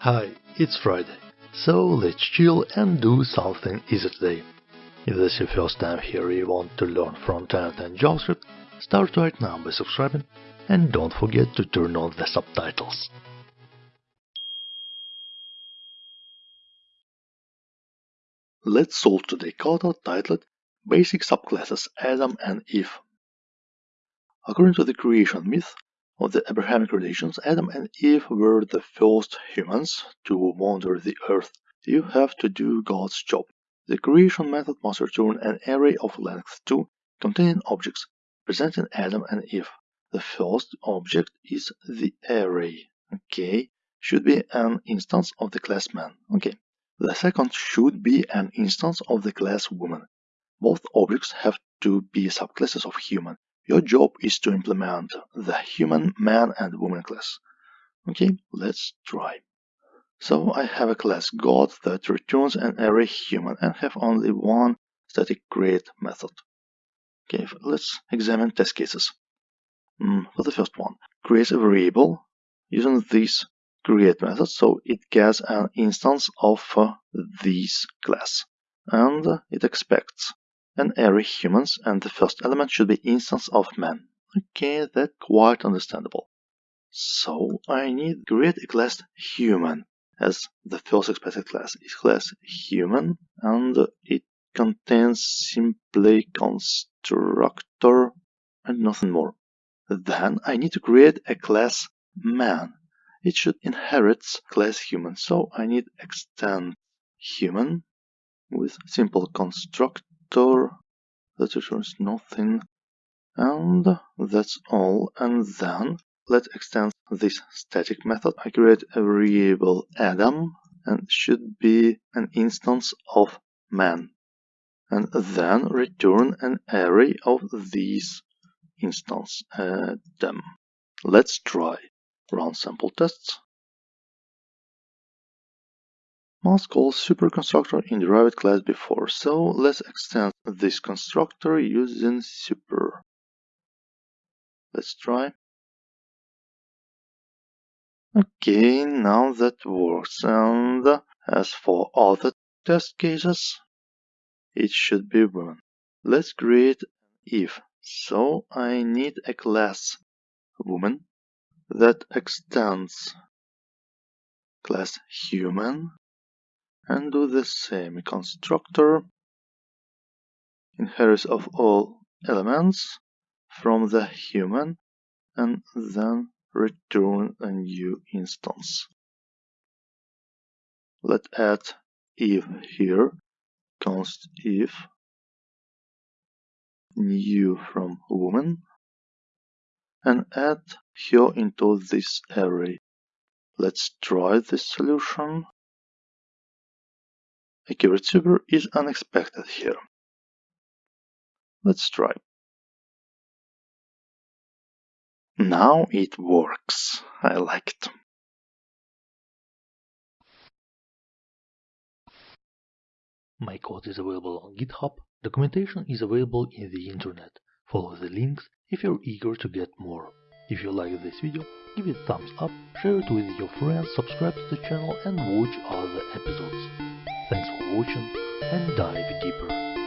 Hi, it's Friday, so let's chill and do something easy today. If this is your first time here you want to learn front-end and JavaScript, start right now by subscribing and don't forget to turn on the subtitles. Let's solve today code titled Basic Subclasses Adam and Eve. According to the creation myth, of the Abrahamic religions, Adam and Eve were the first humans to wander the earth. You have to do God's job. The creation method must return an array of length 2 containing objects presenting Adam and Eve. The first object is the array. Okay, should be an instance of the class man. Okay. The second should be an instance of the class woman. Both objects have to be subclasses of human. Your job is to implement the human man and woman class. Okay, let's try. So I have a class God that returns an array human and have only one static create method. Okay, let's examine test cases. Mm, for the first one, create a variable using this create method so it gets an instance of uh, this class and it expects an array humans and the first element should be instance of man. Okay, that's quite understandable. So I need create a class human as the first expected class is class human and it contains simply constructor and nothing more. Then I need to create a class man. It should inherit class human, so I need extend human with simple construct store that returns nothing and that's all. And then let's extend this static method. I create a variable Adam and should be an instance of man. And then return an array of these instance uh, Adam. Let's try run sample tests must call superconstructor in derived class before, so let's extend this constructor using super. Let's try. Okay, now that works. And as for other test cases, it should be one. Let's create Eve. So I need a class woman that extends class human and do the same constructor inherits of all elements from the human and then return a new instance. Let's add Eve here, const Eve new from woman and add here into this array. Let's try this solution. Accurate super is unexpected here. Let's try. Now it works. I like it. My code is available on GitHub. Documentation is available in the internet. Follow the links if you're eager to get more. If you like this video, give it a thumbs up, share it with your friends, subscribe to the channel and watch other episodes. Watching and dive deeper.